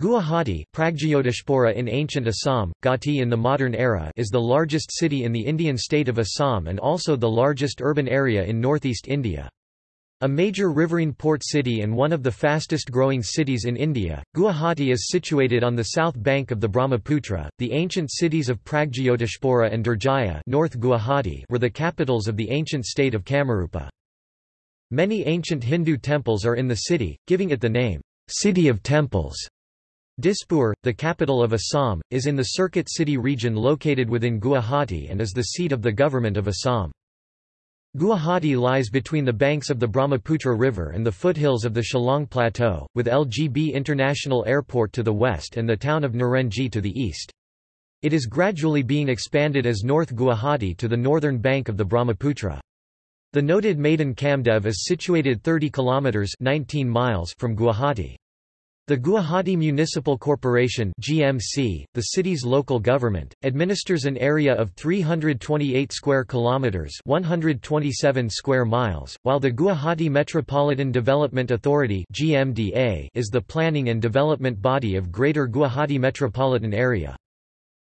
Guwahati Pragjyotishpura in ancient Assam, Gauhati in the modern era is the largest city in the Indian state of Assam and also the largest urban area in northeast India. A major riverine port city and one of the fastest growing cities in India, Guwahati is situated on the south bank of the Brahmaputra. The ancient cities of Pragjyotishpura and Durjaya North Guwahati were the capitals of the ancient state of Kamarupa. Many ancient Hindu temples are in the city, giving it the name, City of Temples. Dispur, the capital of Assam, is in the Circuit City region located within Guwahati and is the seat of the government of Assam. Guwahati lies between the banks of the Brahmaputra River and the foothills of the Shillong Plateau, with LGB International Airport to the west and the town of Narenji to the east. It is gradually being expanded as North Guwahati to the northern bank of the Brahmaputra. The noted Madan Kamdev is situated 30 kilometers 19 miles from Guwahati. The Guwahati Municipal Corporation (GMC), the city's local government, administers an area of 328 square kilometers (127 square miles), while the Guwahati Metropolitan Development Authority (GMDA) is the planning and development body of Greater Guwahati metropolitan area.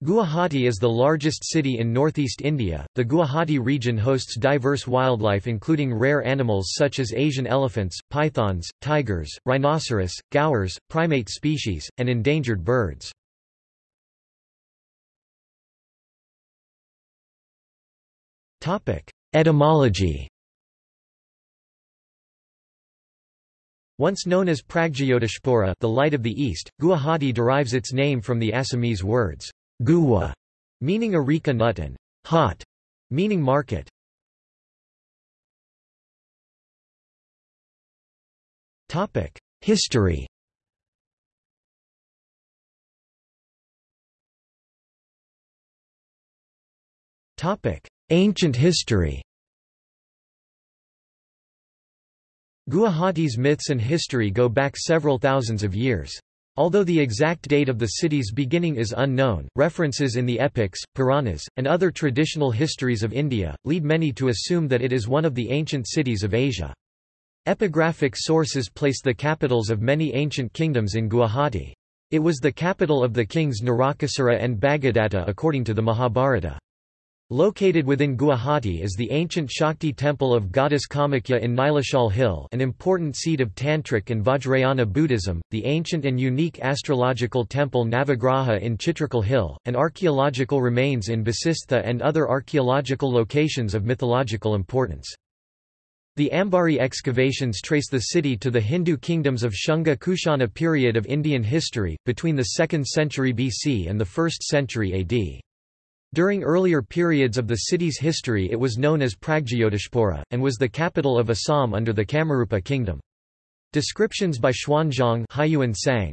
Guwahati is the largest city in northeast India. The Guwahati region hosts diverse wildlife including rare animals such as Asian elephants, pythons, tigers, rhinoceros, gaurs, primate species, and endangered birds. Topic: Etymology. Once known as Pragjyotishpura, the light of the east, Guwahati derives its name from the Assamese words Guwa, meaning areca nut and hot, meaning market. History. Ancient history. Guwahati's myths and history go back several thousands of years. Although the exact date of the city's beginning is unknown, references in the epics, Puranas, and other traditional histories of India, lead many to assume that it is one of the ancient cities of Asia. Epigraphic sources place the capitals of many ancient kingdoms in Guwahati. It was the capital of the kings Narakasura and Bhagadatta according to the Mahabharata. Located within Guwahati is the ancient Shakti temple of goddess Kamakhya in Nilachal Hill an important seat of Tantric and Vajrayana Buddhism, the ancient and unique astrological temple Navagraha in Chitrachal Hill, and archaeological remains in Basistha and other archaeological locations of mythological importance. The Ambari excavations trace the city to the Hindu kingdoms of Shunga Kushana period of Indian history, between the 2nd century BC and the 1st century AD. During earlier periods of the city's history it was known as Pragjyotishpura, and was the capital of Assam under the Kamarupa kingdom. Descriptions by Xuanzang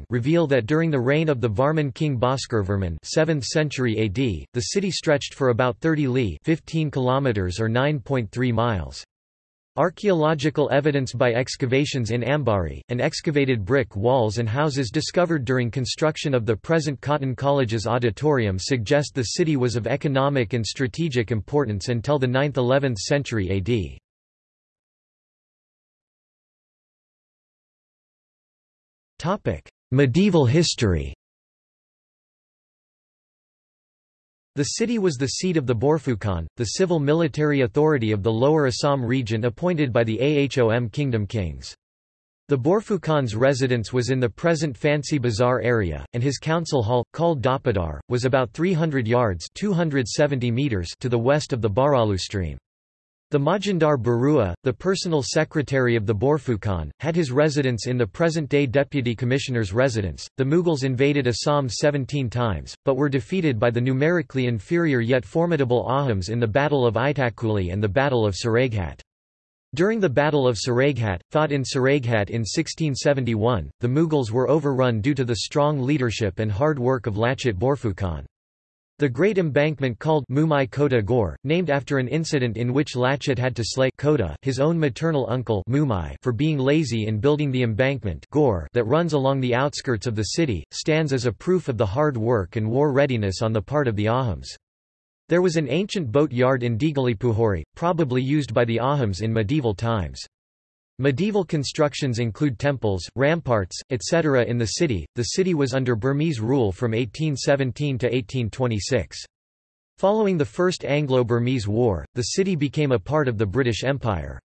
reveal that during the reign of the Varman king Bhaskarvarman 7th century AD, the city stretched for about 30 li 15 kilometers or 9.3 miles. Archaeological evidence by excavations in Ambari, and excavated brick walls and houses discovered during construction of the present Cotton College's auditorium suggest the city was of economic and strategic importance until the 9th–11th century AD. Medieval history The city was the seat of the Borphukan, the civil-military authority of the Lower Assam region appointed by the Ahom kingdom kings. The Borphukan's residence was in the present Fancy Bazaar area, and his council hall, called Dapadar, was about 300 yards 270 meters to the west of the Bharalu stream. The Majindar Barua, the personal secretary of the Borphukan, had his residence in the present-day Deputy Commissioner's residence. The Mughals invaded Assam 17 times, but were defeated by the numerically inferior yet formidable Ahoms in the Battle of Itakuli and the Battle of Saraighat. During the Battle of Saraighat, fought in Saraighat in 1671, the Mughals were overrun due to the strong leadership and hard work of Lachit Borphukan. The Great Embankment called Mumai Kota Gore, named after an incident in which Lachit had to slay Kota his own maternal uncle Mumai for being lazy in building the embankment Gore that runs along the outskirts of the city, stands as a proof of the hard work and war readiness on the part of the Ahoms. There was an ancient boat yard in Dighalipukhuri, probably used by the Ahoms in medieval times. Medieval constructions include temples, ramparts, etc. in the city. The city was under Burmese rule from 1817 to 1826. Following the First Anglo-Burmese War, the city became a part of the British Empire.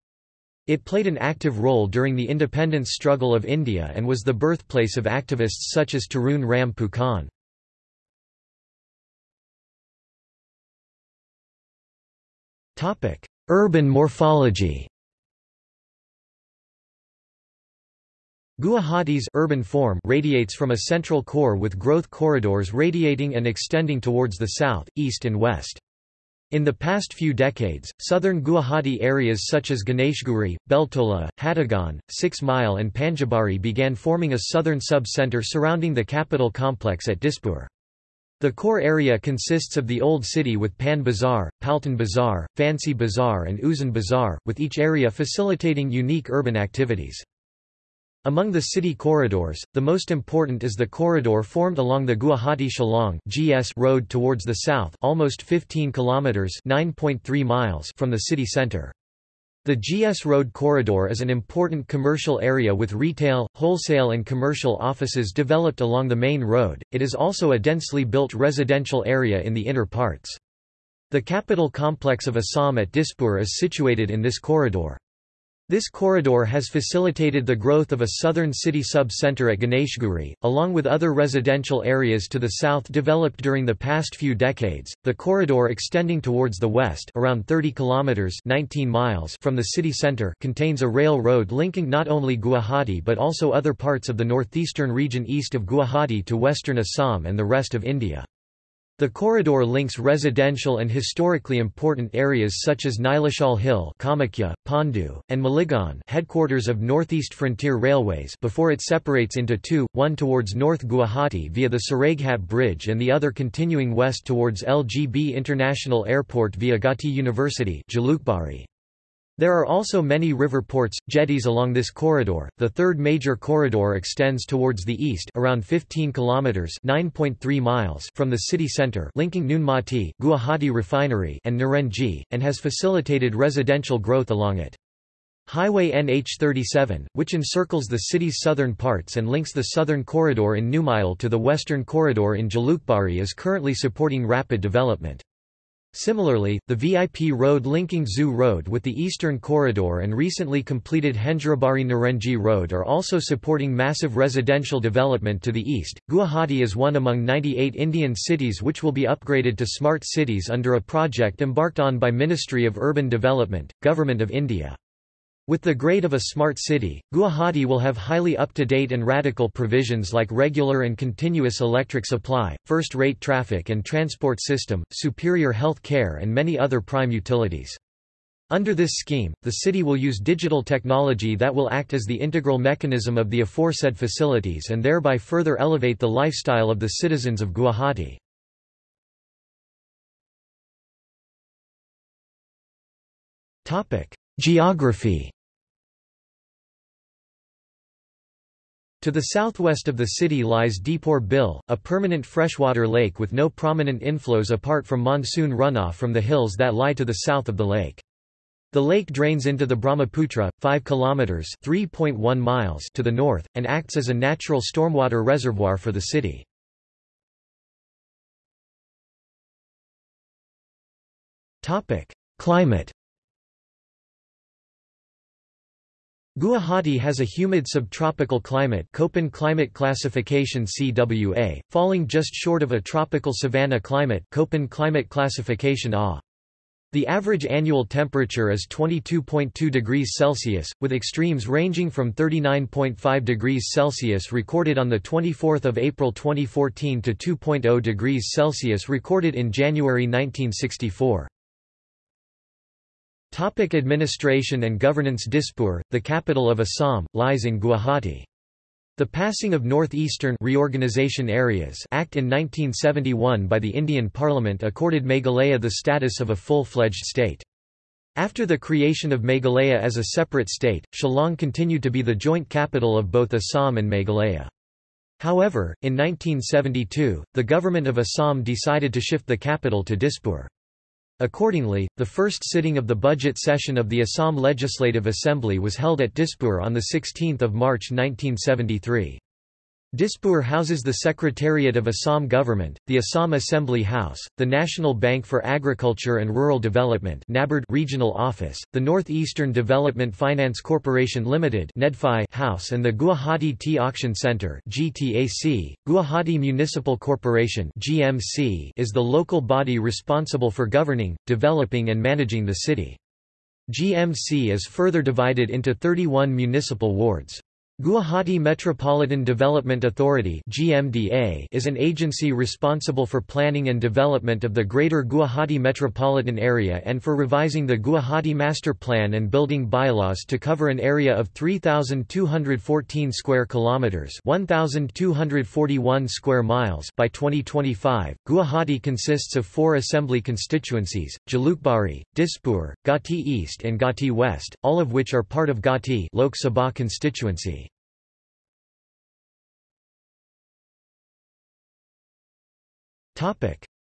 It played an active role during the independence struggle of India and was the birthplace of activists such as Tarun Ram Phukan. Urban morphology Guwahati's urban form radiates from a central core with growth corridors radiating and extending towards the south, east and west. In the past few decades, southern Guwahati areas such as Ganeshguri, Beltola, Hatigaon, Six Mile and Panjabari began forming a southern sub-centre surrounding the capital complex at Dispur. The core area consists of the Old City with Pan Bazaar, Paltan Bazaar, Fancy Bazaar and Uzan Bazaar, with each area facilitating unique urban activities. Among the city corridors, the most important is the corridor formed along the Guwahati-Shillong (GS) road towards the south, almost 15 kilometers (9.3 miles) from the city center. The GS Road corridor is an important commercial area with retail, wholesale and commercial offices developed along the main road. It is also a densely built residential area in the inner parts. The capital complex of Assam at Dispur is situated in this corridor. This corridor has facilitated the growth of a southern city sub-center at Ganeshguri, along with other residential areas to the south developed during the past few decades. The corridor extending towards the west, around 30 kilometers (19 miles) from the city center, contains a rail road linking not only Guwahati but also other parts of the northeastern region east of Guwahati to western Assam and the rest of India. The corridor links residential and historically important areas such as Nilachal Hill Kamakhya, Pandu, and Maligaon headquarters of Northeast Frontier Railways before it separates into two, one towards North Guwahati via the Saraighat Bridge and the other continuing west towards LGB International Airport via Gauhati University Jalukbari. There are also many river ports, jetties along this corridor. The third major corridor extends towards the east, around 15 kilometers (9.3 miles) from the city center, linking Nunmati, Guwahati Refinery, and Narenji, and has facilitated residential growth along it. Highway NH37, which encircles the city's southern parts and links the southern corridor in Numile to the western corridor in Jalukbari is currently supporting rapid development. Similarly, the VIP road linking Zoo Road with the Eastern Corridor and recently completed Hendrabari Narenji Road are also supporting massive residential development to the east. Guwahati is one among 98 Indian cities which will be upgraded to smart cities under a project embarked on by Ministry of Urban Development, Government of India. With the grade of a smart city, Guwahati will have highly up-to-date and radical provisions like regular and continuous electric supply, first-rate traffic and transport system, superior health care and many other prime utilities. Under this scheme, the city will use digital technology that will act as the integral mechanism of the aforesaid facilities and thereby further elevate the lifestyle of the citizens of Guwahati. Geography To the southwest of the city lies Deepore Bil, a permanent freshwater lake with no prominent inflows apart from monsoon runoff from the hills that lie to the south of the lake. The lake drains into the Brahmaputra, 5 kilometers (3.1 miles) to the north and acts as a natural stormwater reservoir for the city. Topic: Climate Guwahati has a humid subtropical climate Köppen climate classification CWA, falling just short of a tropical savanna climate Köppen climate classification A. The average annual temperature is 22.2 degrees Celsius, with extremes ranging from 39.5 degrees Celsius recorded on 24 April 2014 to 2.0 degrees Celsius recorded in January 1964. Topic administration and governance Dispur, the capital of Assam, lies in Guwahati. The passing of Northeastern Reorganization Areas Act in 1971 by the Indian Parliament accorded Meghalaya the status of a full-fledged state. After the creation of Meghalaya as a separate state, Shillong continued to be the joint capital of both Assam and Meghalaya. However, in 1972, the government of Assam decided to shift the capital to Dispur. Accordingly, the first sitting of the budget session of the Assam Legislative Assembly was held at Dispur on 16 March 1973. Dispur houses the Secretariat of Assam Government, the Assam Assembly House, the National Bank for Agriculture and Rural Development Regional Office, the Northeastern Development Finance Corporation Limited House and the Guwahati Tea Auction Centre Guwahati Municipal Corporation is the local body responsible for governing, developing and managing the city. GMC is further divided into 31 municipal wards. Guwahati Metropolitan Development Authority (GMDA) is an agency responsible for planning and development of the Greater Guwahati metropolitan area and for revising the Guwahati Master Plan and building bylaws to cover an area of 3214 square kilometers, 1241 square miles by 2025. Guwahati consists of four assembly constituencies: Jalukbari, Dispur, Gauhati East and Gauhati West, all of which are part of Gauhati Lok Sabha constituency.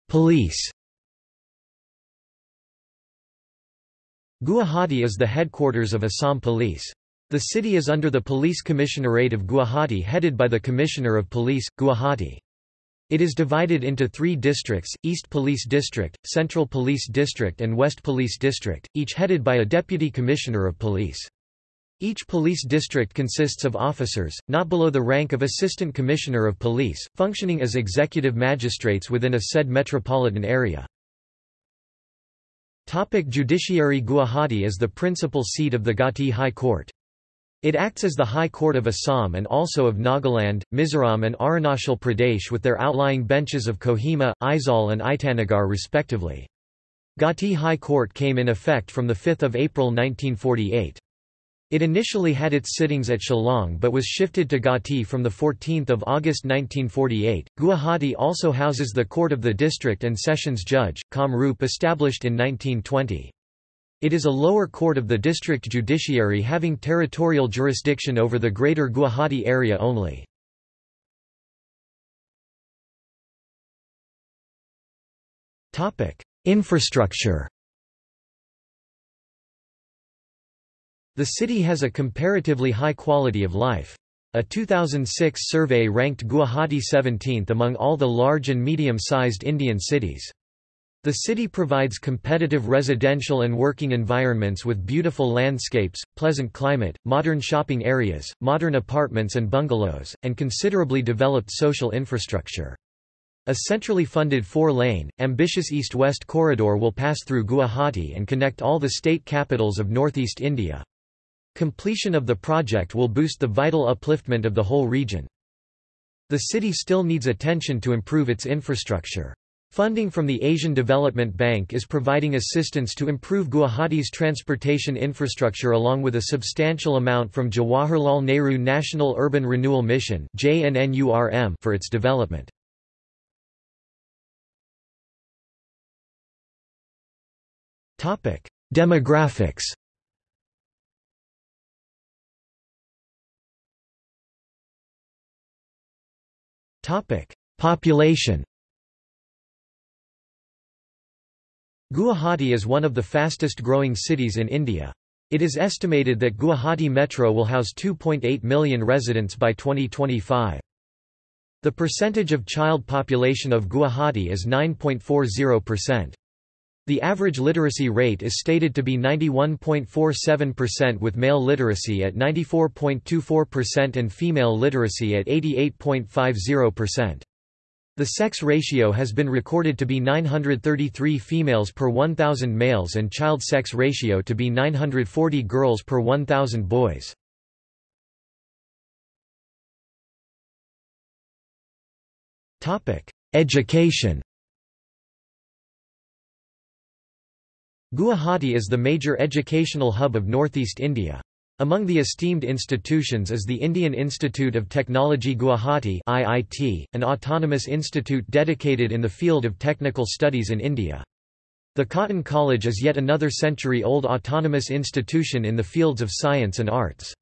Police Guwahati is the headquarters of Assam Police. The city is under the Police Commissionerate of Guwahati headed by the Commissioner of Police, Guwahati. It is divided into three districts, East Police District, Central Police District and West Police District, each headed by a Deputy Commissioner of Police. Each police district consists of officers, not below the rank of Assistant Commissioner of Police, functioning as executive magistrates within a said metropolitan area. Topic Judiciary Guwahati is the principal seat of the Gauhati High Court. It acts as the High Court of Assam and also of Nagaland, Mizoram and Arunachal Pradesh with their outlying benches of Kohima, Aizawl and Itanagar respectively. Gauhati High Court came in effect from 5 April 1948. It initially had its sittings at Shillong but was shifted to Gauhati from 14 August 1948. Guwahati also houses the Court of the District and Sessions Judge, Kamrup established in 1920. It is a lower court of the district judiciary having territorial jurisdiction over the greater Guwahati area only. Infrastructure The city has a comparatively high quality of life. A 2006 survey ranked Guwahati 17th among all the large and medium-sized Indian cities. The city provides competitive residential and working environments with beautiful landscapes, pleasant climate, modern shopping areas, modern apartments and bungalows, and considerably developed social infrastructure. A centrally funded four-lane, ambitious east-west corridor will pass through Guwahati and connect all the state capitals of northeast India. Completion of the project will boost the vital upliftment of the whole region. The city still needs attention to improve its infrastructure. Funding from the Asian Development Bank is providing assistance to improve Guwahati's transportation infrastructure along with a substantial amount from Jawaharlal Nehru National Urban Renewal Mission for its development. Demographics Topic: Population. Guwahati is one of the fastest growing cities in India. It is estimated that Guwahati Metro will house 2.8 million residents by 2025. The percentage of child population of Guwahati is 9.40%. The average literacy rate is stated to be 91.47% with male literacy at 94.24% and female literacy at 88.50%. The sex ratio has been recorded to be 933 females per 1,000 males and child sex ratio to be 940 girls per 1,000 boys. Education Guwahati is the major educational hub of northeast India. Among the esteemed institutions is the Indian Institute of Technology Guwahati IIT, an autonomous institute dedicated in the field of technical studies in India. The Cotton College is yet another century-old autonomous institution in the fields of science and arts.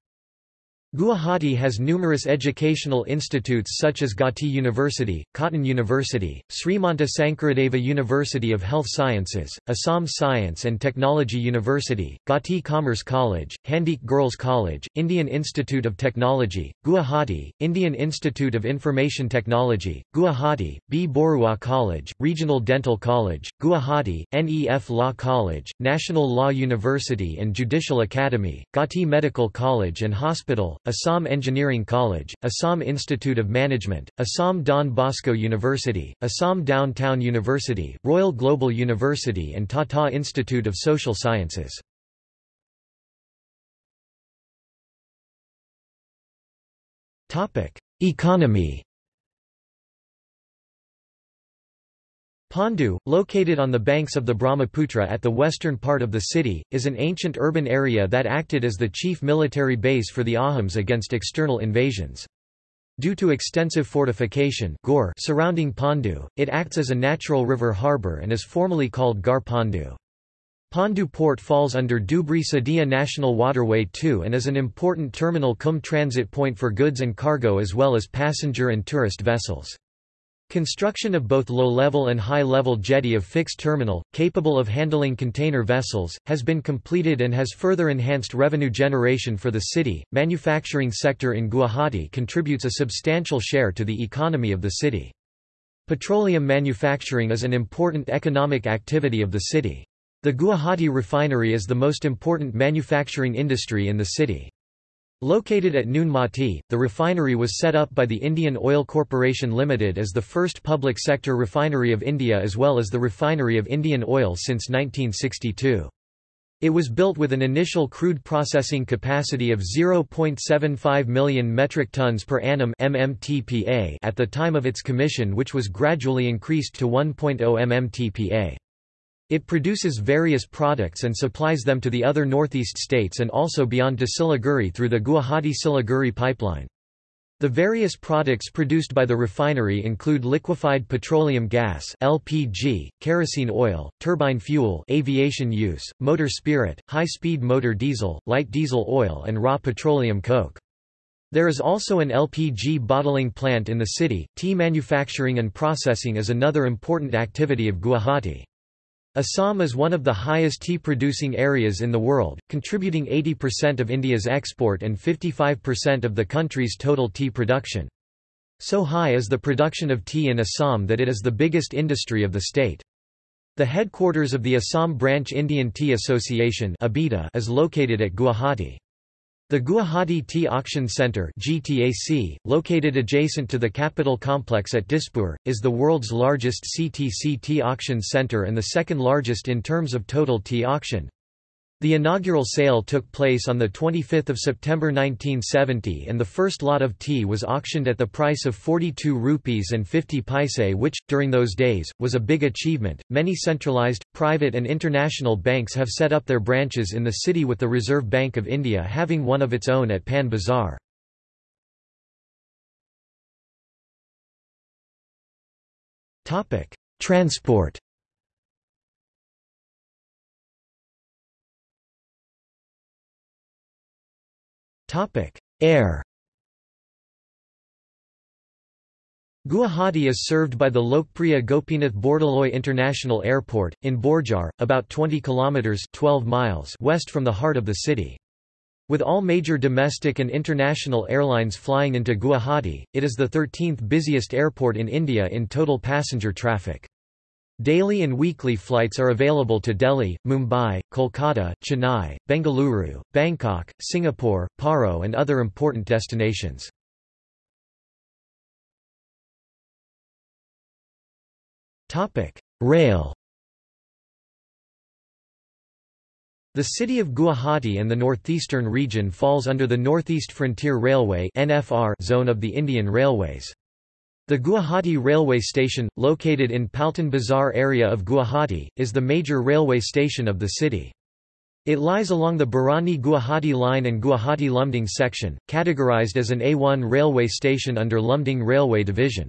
Guwahati has numerous educational institutes such as Gauhati University, Cotton University, Srimanta Sankaradeva University of Health Sciences, Assam Science and Technology University, Gauhati Commerce College, Handique Girls College, Indian Institute of Technology, Guwahati, Indian Institute of Information Technology, Guwahati, B. Borooah College, Regional Dental College, Guwahati, NEF Law College, National Law University and Judicial Academy, Gauhati Medical College and Hospital, Assam Engineering College, Assam Institute of Management, Assam Don Bosco University, Assam Downtown University, Royal Global University and Tata Institute of Social Sciences. Economy Pandu, located on the banks of the Brahmaputra at the western part of the city, is an ancient urban area that acted as the chief military base for the Ahoms against external invasions. Due to extensive fortification surrounding Pandu, it acts as a natural river harbour and is formally called Gar Pandu. Pandu port falls under Dhubri Sadia National Waterway 2 and is an important terminal cum transit point for goods and cargo as well as passenger and tourist vessels. Construction of both low-level and high-level jetty of fixed terminal, capable of handling container vessels, has been completed and has further enhanced revenue generation for the city. Manufacturing sector in Guwahati contributes a substantial share to the economy of the city. Petroleum manufacturing is an important economic activity of the city. The Guwahati refinery is the most important manufacturing industry in the city. Located at Noon Mati, the refinery was set up by the Indian Oil Corporation Limited as the first public sector refinery of India as well as the refinery of Indian oil since 1962. It was built with an initial crude processing capacity of 0.75 million metric tons per annum MMTPA at the time of its commission which was gradually increased to 1.0 MMTPA. It produces various products and supplies them to the other northeast states and also beyond to Siliguri through the Guwahati-Siliguri pipeline. The various products produced by the refinery include liquefied petroleum gas LPG, kerosene oil, turbine fuel aviation use, motor spirit, high-speed motor diesel, light diesel oil and raw petroleum coke. There is also an LPG bottling plant in the city. Tea manufacturing and processing is another important activity of Guwahati. Assam is one of the highest tea-producing areas in the world, contributing 80% of India's export and 55% of the country's total tea production. So high is the production of tea in Assam that it is the biggest industry of the state. The headquarters of the Assam Branch Indian Tea Association is located at Guwahati. The Guwahati Tea Auction Centre GTAC, located adjacent to the capital complex at Dispur, is the world's largest CTC tea auction centre and the second largest in terms of total tea auction. The inaugural sale took place on 25 September 1970 and the first lot of tea was auctioned at the price of 42 rupees and 50 paise which, during those days, was a big achievement. Many centralized, private and international banks have set up their branches in the city with the Reserve Bank of India having one of its own at Pan Bazaar. Transport Air Guwahati is served by the Lokpriya Gopinath Bordoloi International Airport, in Borjhar, about 20 kilometres 12 miles west from the heart of the city. With all major domestic and international airlines flying into Guwahati, it is the 13th busiest airport in India in total passenger traffic. Daily and weekly flights are available to Delhi, Mumbai, Kolkata, Chennai, Bengaluru, Bangkok, Singapore, Paro and other important destinations. Rail The city of Guwahati and the northeastern region falls under the Northeast Frontier Railway zone of the Indian Railways. The Guwahati Railway Station, located in Paltan Bazar area of Guwahati, is the major railway station of the city. It lies along the Barauni-Guwahati line and Guwahati-Lumding section, categorized as an A1 railway station under Lumding Railway Division.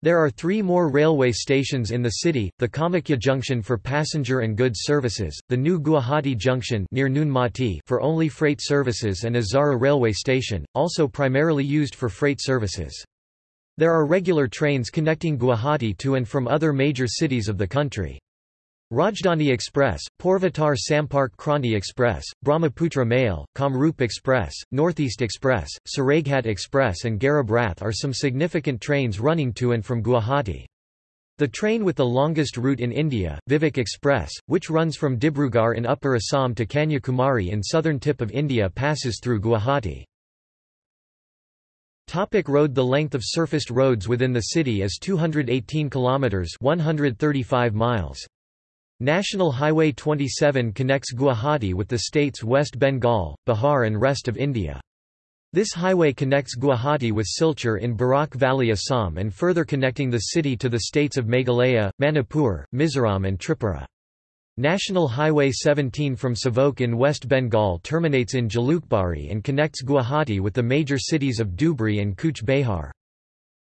There are three more railway stations in the city, the Kamakhya Junction for passenger and goods services, the new Guwahati Junction near Nuon for only freight services and Azara railway station, also primarily used for freight services. There are regular trains connecting Guwahati to and from other major cities of the country. Rajdhani Express, Purvatar Sampark Kranti Express, Brahmaputra Mail, Kamrup Express, Northeast Express, Saraighat Express and Garib Rath are some significant trains running to and from Guwahati. The train with the longest route in India, Vivek Express, which runs from Dibrugarh in Upper Assam to Kanyakumari in southern tip of India passes through Guwahati. Topic road The length of surfaced roads within the city is 218 kilometers 135 miles. National Highway 27 connects Guwahati with the states West Bengal, Bihar and rest of India. This highway connects Guwahati with Silchar in Barak Valley Assam and further connecting the city to the states of Meghalaya, Manipur, Mizoram and Tripura. National Highway 17 from Savok in West Bengal terminates in Jalukbari and connects Guwahati with the major cities of Dhubri and Cooch Behar.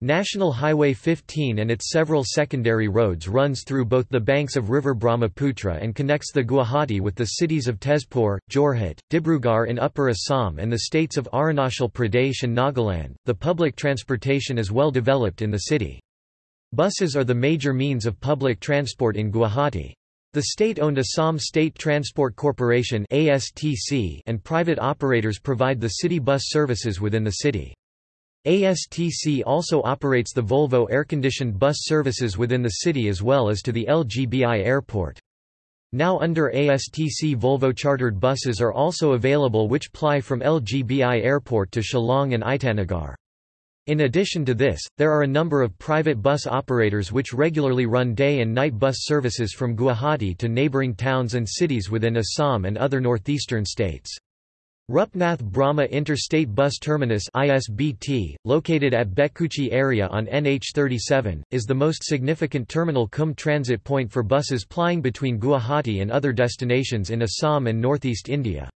National Highway 15 and its several secondary roads runs through both the banks of river Brahmaputra and connects the Guwahati with the cities of Tezpur, Jorhat, Dibrugarh in Upper Assam and the states of Arunachal Pradesh and Nagaland. The public transportation is well developed in the city. Buses are the major means of public transport in Guwahati. The state-owned Assam State Transport Corporation and private operators provide the city bus services within the city. ASTC also operates the Volvo air-conditioned bus services within the city as well as to the LGBI airport. Now under ASTC Volvo chartered buses are also available which ply from LGBI airport to Shillong and Itanagar. In addition to this, there are a number of private bus operators which regularly run day and night bus services from Guwahati to neighbouring towns and cities within Assam and other northeastern states. Rupnath Brahma Interstate Bus Terminus ISBT, located at Betkuchi area on NH37, is the most significant terminal cum transit point for buses plying between Guwahati and other destinations in Assam and northeast India.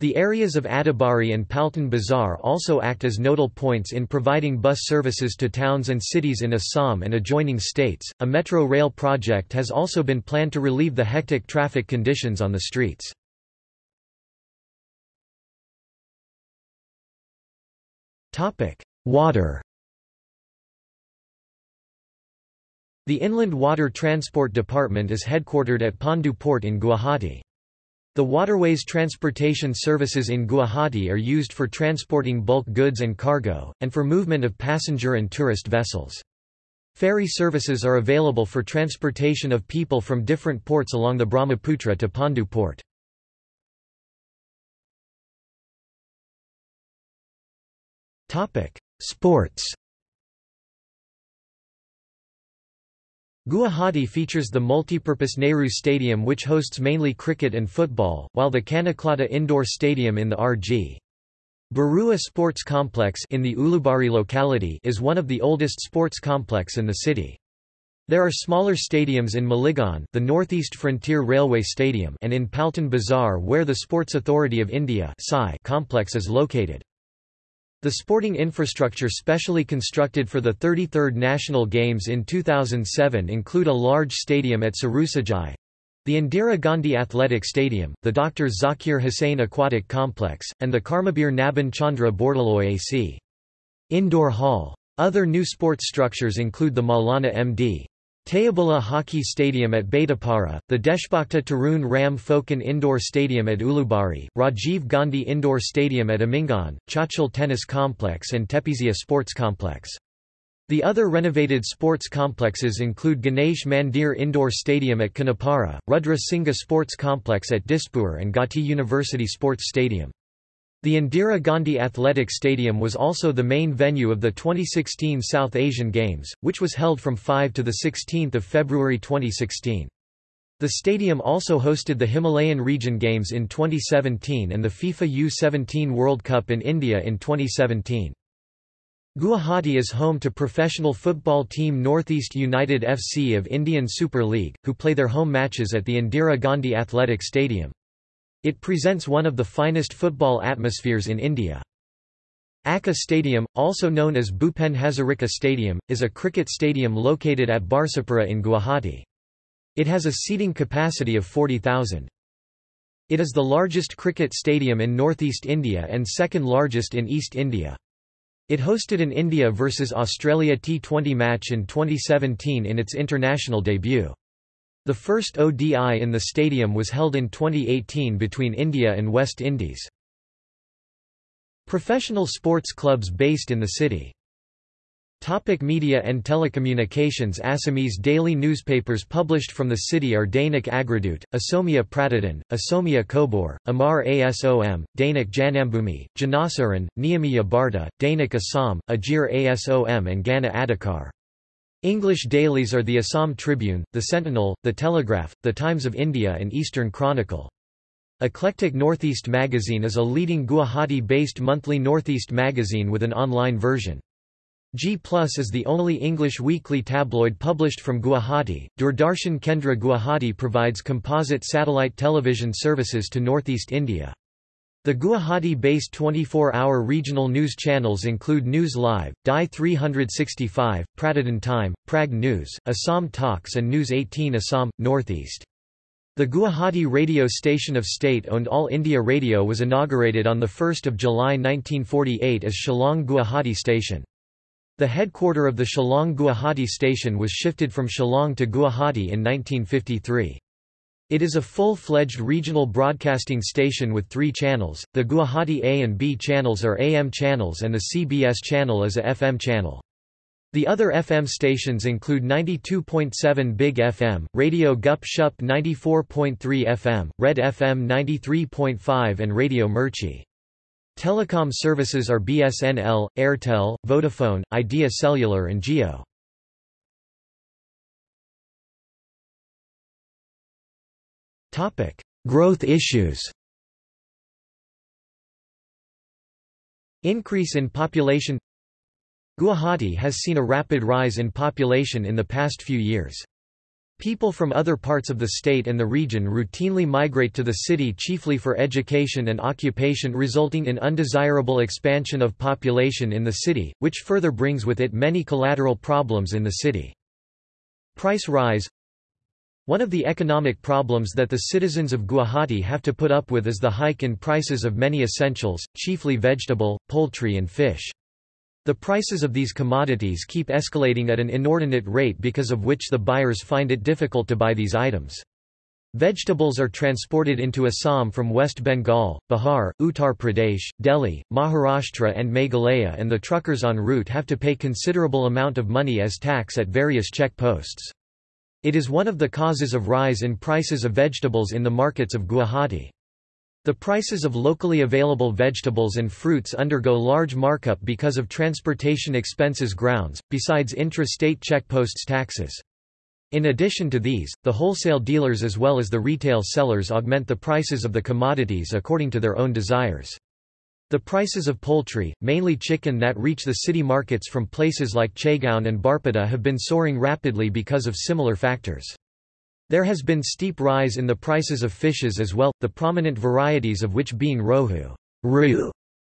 The areas of Adabari and Paltan Bazar also act as nodal points in providing bus services to towns and cities in Assam and adjoining states. A metro rail project has also been planned to relieve the hectic traffic conditions on the streets. Topic: Water The Inland Water Transport Department is headquartered at Pandu Port in Guwahati. The waterways transportation services in Guwahati are used for transporting bulk goods and cargo, and for movement of passenger and tourist vessels. Ferry services are available for transportation of people from different ports along the Brahmaputra to Pandu port. Sports. Guwahati features the multipurpose Nehru Stadium which hosts mainly cricket and football, while the Kanaklata Indoor Stadium in the R.G. Barua Sports Complex in the Ulubari locality is one of the oldest sports complex in the city. There are smaller stadiums in Maligaon the Northeast Frontier Railway Stadium and in Paltan Bazar where the Sports Authority of India complex is located. The sporting infrastructure specially constructed for the 33rd National Games in 2007 include a large stadium at Sarusajai, the Indira Gandhi Athletic Stadium, the Dr. Zakir Hussain Aquatic Complex, and the Karmabir Nabin Chandra Bordoloi AC. Indoor Hall. Other new sports structures include the Maulana M.D. Tayyibulla Hockey Stadium at Betapara, the Deshbhakta Tarun Ram Phukan Indoor Stadium at Ulubari, Rajiv Gandhi Indoor Stadium at Amingaon, Chachal Tennis Complex and Tepesia Sports Complex. The other renovated sports complexes include Ganesh Mandir Indoor Stadium at Khanapara, Rudra Singha Sports Complex at Dispur and Gauhati University Sports Stadium. The Indira Gandhi Athletic Stadium was also the main venue of the 2016 South Asian Games, which was held from 5 to 16 February 2016. The stadium also hosted the Himalayan Region Games in 2017 and the FIFA U-17 World Cup in India in 2017. Guwahati is home to professional football team Northeast United FC of Indian Super League, who play their home matches at the Indira Gandhi Athletic Stadium. It presents one of the finest football atmospheres in India. ACA Stadium, also known as Bhupen Hazarika Stadium, is a cricket stadium located at Barsapura in Guwahati. It has a seating capacity of 40,000. It is the largest cricket stadium in northeast India and second largest in East India. It hosted an India vs Australia T20 match in 2017 in its international debut. The first ODI in the stadium was held in 2018 between India and West Indies. Professional sports clubs based in the city Topic media and telecommunications Assamese daily newspapers published from the city are Dainik Agradut, Asomia Pratidin, Asomia Kobor, Amar Asom, Dainik Janambhumi, Janasaran, Niyamiya Barta, Dainik Assam, Ajir Asom and Gana Adhikar. English dailies are the Assam Tribune, the Sentinel, the Telegraph, the Times of India and Eastern Chronicle. Eclectic Northeast magazine is a leading Guwahati-based monthly Northeast magazine with an online version. G Plus is the only English weekly tabloid published from Guwahati. Doordarshan Kendra Guwahati provides composite satellite television services to northeast India. The Guwahati-based 24-hour regional news channels include News Live, DY 365, Pratidin Time, Prag News, Assam Talks and News 18 Assam, Northeast. The Guwahati radio station of state-owned All India Radio was inaugurated on 1 July 1948 as Shillong Guwahati Station. The headquarter of the Shillong Guwahati station was shifted from Shillong to Guwahati in 1953. It is a full-fledged regional broadcasting station with three channels, the Guwahati A and B channels are AM channels and the CBS channel is a FM channel. The other FM stations include 92.7 Big FM, Radio Gup Shup 94.3 FM, Red FM 93.5 and Radio Mirchi. Telecom services are BSNL, Airtel, Vodafone, Idea Cellular and Jio. Growth issues Increase in population Guwahati has seen a rapid rise in population in the past few years. People from other parts of the state and the region routinely migrate to the city chiefly for education and occupation resulting in undesirable expansion of population in the city, which further brings with it many collateral problems in the city. Price rise One of the economic problems that the citizens of Guwahati have to put up with is the hike in prices of many essentials, chiefly vegetable, poultry and fish. The prices of these commodities keep escalating at an inordinate rate because of which the buyers find it difficult to buy these items. Vegetables are transported into Assam from West Bengal, Bihar, Uttar Pradesh, Delhi, Maharashtra and Meghalaya and the truckers en route have to pay considerable amount of money as tax at various check posts. It is one of the causes of rise in prices of vegetables in the markets of Guwahati. The prices of locally available vegetables and fruits undergo large markup because of transportation expenses grounds, besides intra-state checkposts taxes. In addition to these, the wholesale dealers as well as the retail sellers augment the prices of the commodities according to their own desires. The prices of poultry, mainly chicken that reach the city markets from places like Chagaon and Barpeta have been soaring rapidly because of similar factors. There has been steep rise in the prices of fishes as well, the prominent varieties of which being rohu, roo,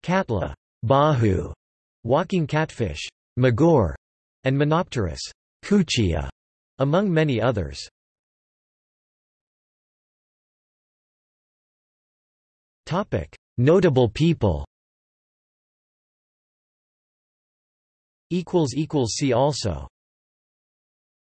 katla, bahu, walking catfish, magor, and monopterus, kuchia, among many others. Notable people. See also